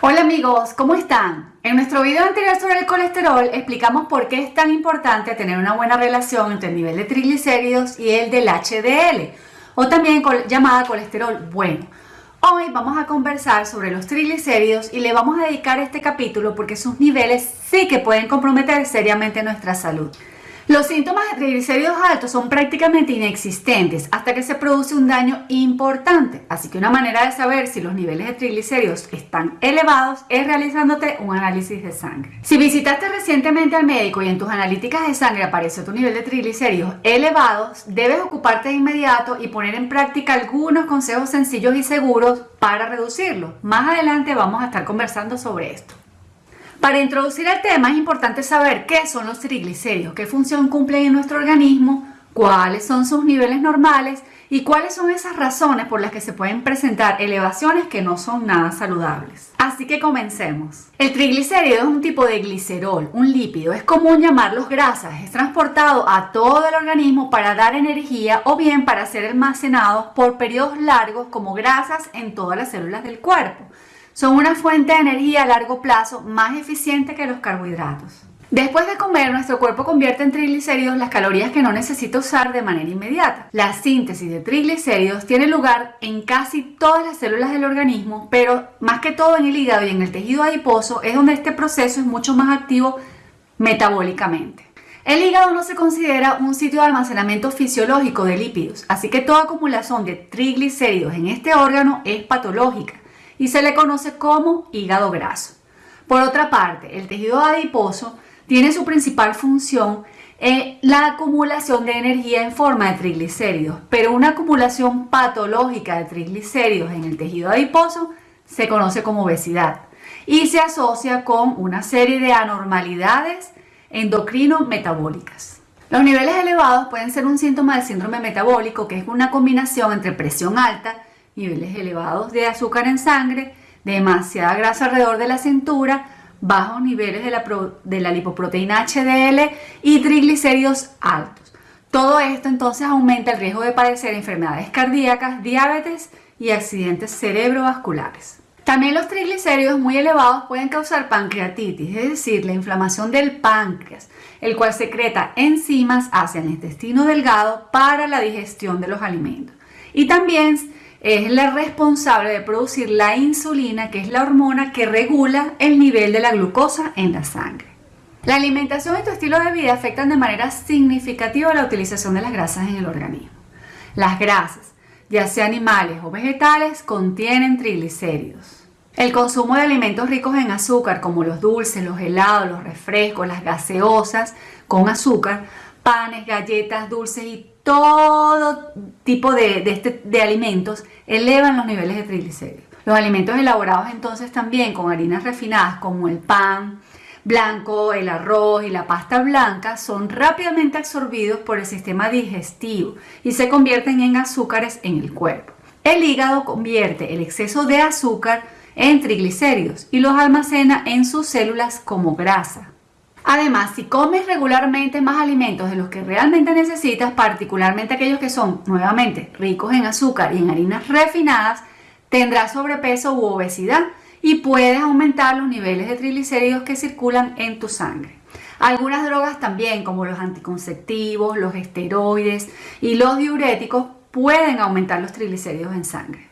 Hola amigos, ¿cómo están? En nuestro video anterior sobre el colesterol explicamos por qué es tan importante tener una buena relación entre el nivel de triglicéridos y el del HDL, o también llamada colesterol bueno. Hoy vamos a conversar sobre los triglicéridos y le vamos a dedicar este capítulo porque sus niveles sí que pueden comprometer seriamente nuestra salud. Los síntomas de triglicéridos altos son prácticamente inexistentes hasta que se produce un daño importante, así que una manera de saber si los niveles de triglicéridos están elevados es realizándote un análisis de sangre. Si visitaste recientemente al médico y en tus analíticas de sangre apareció tu nivel de triglicéridos elevados, debes ocuparte de inmediato y poner en práctica algunos consejos sencillos y seguros para reducirlo. Más adelante vamos a estar conversando sobre esto. Para introducir el tema es importante saber qué son los triglicéridos, qué función cumplen en nuestro organismo, cuáles son sus niveles normales y cuáles son esas razones por las que se pueden presentar elevaciones que no son nada saludables. Así que comencemos. El triglicérido es un tipo de glicerol, un lípido, es común llamarlos grasas, es transportado a todo el organismo para dar energía o bien para ser almacenado por periodos largos como grasas en todas las células del cuerpo. Son una fuente de energía a largo plazo más eficiente que los carbohidratos. Después de comer, nuestro cuerpo convierte en triglicéridos las calorías que no necesita usar de manera inmediata. La síntesis de triglicéridos tiene lugar en casi todas las células del organismo, pero más que todo en el hígado y en el tejido adiposo es donde este proceso es mucho más activo metabólicamente. El hígado no se considera un sitio de almacenamiento fisiológico de lípidos, así que toda acumulación de triglicéridos en este órgano es patológica y se le conoce como hígado graso. Por otra parte, el tejido adiposo tiene su principal función en la acumulación de energía en forma de triglicéridos, pero una acumulación patológica de triglicéridos en el tejido adiposo se conoce como obesidad y se asocia con una serie de anormalidades endocrino-metabólicas. Los niveles elevados pueden ser un síntoma del síndrome metabólico, que es una combinación entre presión alta niveles elevados de azúcar en sangre, demasiada grasa alrededor de la cintura, bajos niveles de la, de la lipoproteína HDL y triglicéridos altos. Todo esto entonces aumenta el riesgo de padecer enfermedades cardíacas, diabetes y accidentes cerebrovasculares. También los triglicéridos muy elevados pueden causar pancreatitis, es decir, la inflamación del páncreas, el cual secreta enzimas hacia el intestino delgado para la digestión de los alimentos. Y también es la responsable de producir la insulina, que es la hormona que regula el nivel de la glucosa en la sangre. La alimentación y tu estilo de vida afectan de manera significativa la utilización de las grasas en el organismo. Las grasas, ya sea animales o vegetales, contienen triglicéridos. El consumo de alimentos ricos en azúcar, como los dulces, los helados, los refrescos, las gaseosas con azúcar, panes, galletas, dulces y todo tipo de, este, de alimentos elevan los niveles de triglicéridos. Los alimentos elaborados entonces también con harinas refinadas como el pan blanco, el arroz y la pasta blanca son rápidamente absorbidos por el sistema digestivo y se convierten en azúcares en el cuerpo. El hígado convierte el exceso de azúcar en triglicéridos y los almacena en sus células como grasa. Además, si comes regularmente más alimentos de los que realmente necesitas, particularmente aquellos que son nuevamente ricos en azúcar y en harinas refinadas, tendrás sobrepeso u obesidad y puedes aumentar los niveles de triglicéridos que circulan en tu sangre. Algunas drogas también, como los anticonceptivos, los esteroides y los diuréticos, pueden aumentar los triglicéridos en sangre.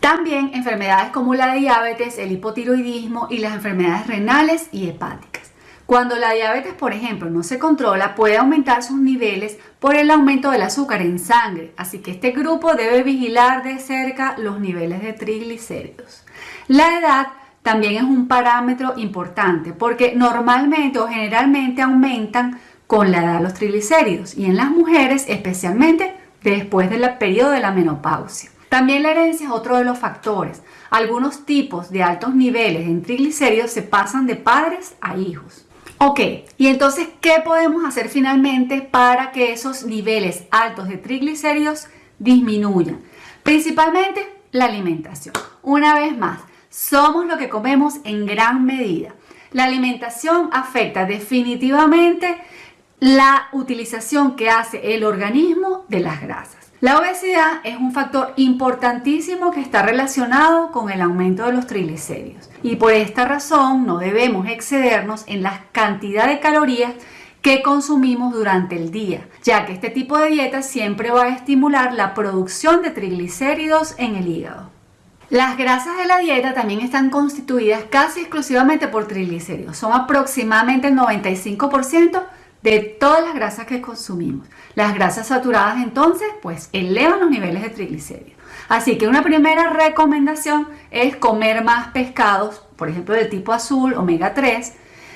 También enfermedades como la diabetes, el hipotiroidismo y las enfermedades renales y hepáticas. Cuando la diabetes, por ejemplo, no se controla, puede aumentar sus niveles por el aumento del azúcar en sangre, así que este grupo debe vigilar de cerca los niveles de triglicéridos. La edad también es un parámetro importante porque normalmente o generalmente aumentan con la edad los triglicéridos y en las mujeres especialmente después del periodo de la menopausia. También la herencia es otro de los factores. Algunos tipos de altos niveles en triglicéridos se pasan de padres a hijos. Ok, y entonces, ¿qué podemos hacer finalmente para que esos niveles altos de triglicéridos disminuyan? Principalmente la alimentación. Una vez más, somos lo que comemos en gran medida. La alimentación afecta definitivamente la utilización que hace el organismo de las grasas. La obesidad es un factor importantísimo que está relacionado con el aumento de los triglicéridos y por esta razón no debemos excedernos en la cantidad de calorías que consumimos durante el día, ya que este tipo de dieta siempre va a estimular la producción de triglicéridos en el hígado. Las grasas de la dieta también están constituidas casi exclusivamente por triglicéridos, son aproximadamente el 95% de todas las grasas que consumimos. Las grasas saturadas entonces pues elevan los niveles de triglicéridos. Así que una primera recomendación es comer más pescados, por ejemplo del tipo azul, omega 3,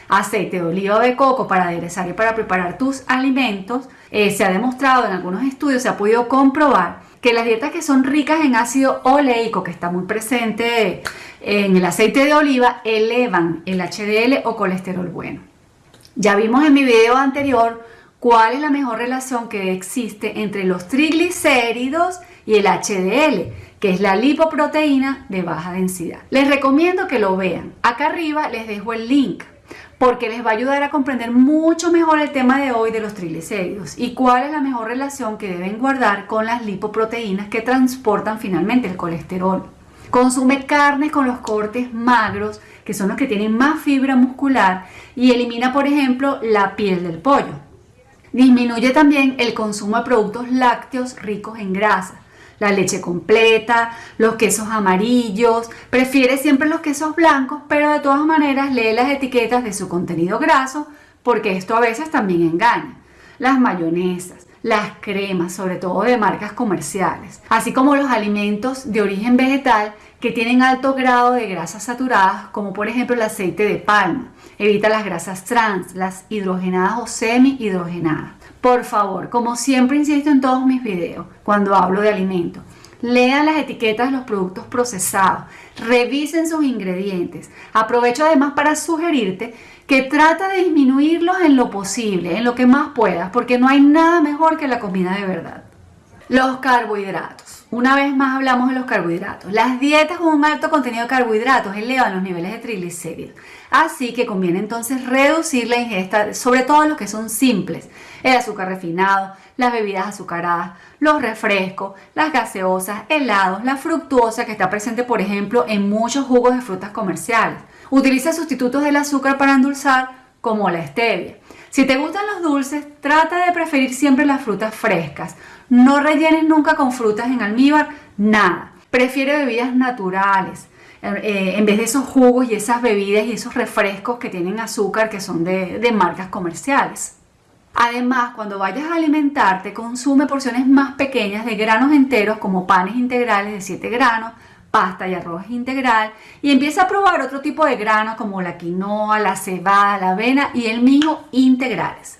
aceite de oliva de coco para aderezar y para preparar tus alimentos. Eh, se ha demostrado en algunos estudios, se ha podido comprobar que las dietas que son ricas en ácido oleico, que está muy presente en el aceite de oliva, elevan el HDL o colesterol bueno. Ya vimos en mi video anterior cuál es la mejor relación que existe entre los triglicéridos y el HDL, que es la lipoproteína de baja densidad. Les recomiendo que lo vean. Acá arriba les dejo el link porque les va a ayudar a comprender mucho mejor el tema de hoy de los triglicéridos y cuál es la mejor relación que deben guardar con las lipoproteínas que transportan finalmente el colesterol. Consume carne con los cortes magros, que son los que tienen más fibra muscular, y elimina, por ejemplo, la piel del pollo. Disminuye también el consumo de productos lácteos ricos en grasa, la leche completa, los quesos amarillos, prefiere siempre los quesos blancos, pero de todas maneras lee las etiquetas de su contenido graso, porque esto a veces también engaña. Las mayonesas, las cremas, sobre todo de marcas comerciales, así como los alimentos de origen vegetal que tienen alto grado de grasas saturadas, como por ejemplo el aceite de palma. Evita las grasas trans, las hidrogenadas o semi-hidrogenadas. Por favor, como siempre insisto en todos mis videos, cuando hablo de alimentos, lean las etiquetas de los productos procesados, revisen sus ingredientes. Aprovecho además para sugerirte que trata de disminuirlos en lo posible, en lo que más puedas, porque no hay nada mejor que la comida de verdad. Los carbohidratos. Una vez más hablamos de los carbohidratos. Las dietas con un alto contenido de carbohidratos elevan los niveles de triglicéridos. Así que conviene entonces reducir la ingesta, sobre todo los que son simples. El azúcar refinado, las bebidas azucaradas, los refrescos, las gaseosas, helados, la fructuosa que está presente por ejemplo en muchos jugos de frutas comerciales. Utiliza sustitutos del azúcar para endulzar como la stevia. Si te gustan los dulces, trata de preferir siempre las frutas frescas. No rellenes nunca con frutas en almíbar, nada. Prefiere bebidas naturales. Eh, en vez de esos jugos y esas bebidas y esos refrescos que tienen azúcar que son de, de marcas comerciales. Además, cuando vayas a alimentarte, consume porciones más pequeñas de granos enteros como panes integrales de 7 granos, pasta y arroz integral y empieza a probar otro tipo de granos como la quinoa, la cebada, la avena y el mijo integrales.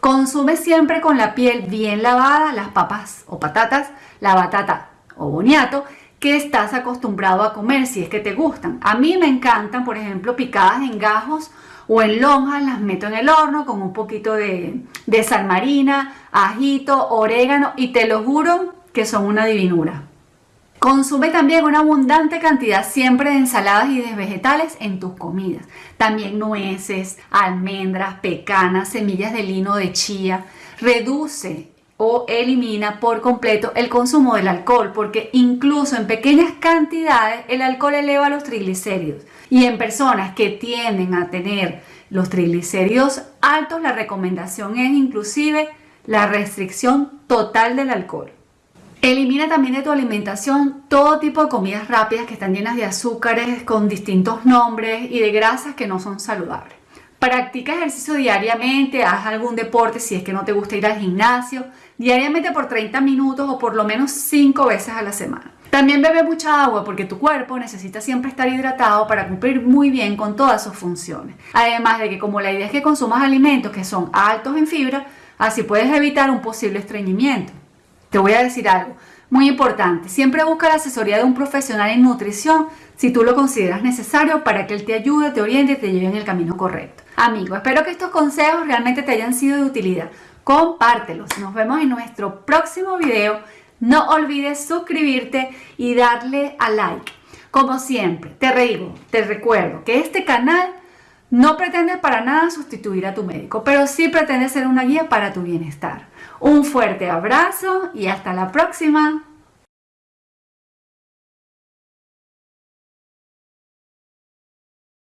Consume siempre con la piel bien lavada las papas o patatas, la batata o boniato que estás acostumbrado a comer si es que te gustan. A mí me encantan, por ejemplo, picadas en gajos o en lonjas, las meto en el horno con un poquito de, de sal marina, ajito, orégano y te lo juro que son una divinura. Consume también una abundante cantidad siempre de ensaladas y de vegetales en tus comidas. También nueces, almendras, pecanas, semillas de lino de chía. Reduce o elimina por completo el consumo del alcohol porque incluso en pequeñas cantidades el alcohol eleva los triglicéridos. Y en personas que tienden a tener los triglicéridos altos, la recomendación es inclusive la restricción total del alcohol. Elimina también de tu alimentación todo tipo de comidas rápidas que están llenas de azúcares con distintos nombres y de grasas que no son saludables. Practica ejercicio diariamente, haz algún deporte si es que no te gusta ir al gimnasio, diariamente por 30 minutos o por lo menos 5 veces a la semana. También bebe mucha agua porque tu cuerpo necesita siempre estar hidratado para cumplir muy bien con todas sus funciones. Además de que como la idea es que consumas alimentos que son altos en fibra, así puedes evitar un posible estreñimiento. Te voy a decir algo muy importante. Siempre busca la asesoría de un profesional en nutrición si tú lo consideras necesario para que él te ayude, te oriente y te lleve en el camino correcto. Amigo, espero que estos consejos realmente te hayan sido de utilidad. Compártelos. Nos vemos en nuestro próximo video. No olvides suscribirte y darle a like. Como siempre, te digo, te recuerdo que este canal no pretende para nada sustituir a tu médico, pero sí pretende ser una guía para tu bienestar. Un fuerte abrazo y hasta la próxima.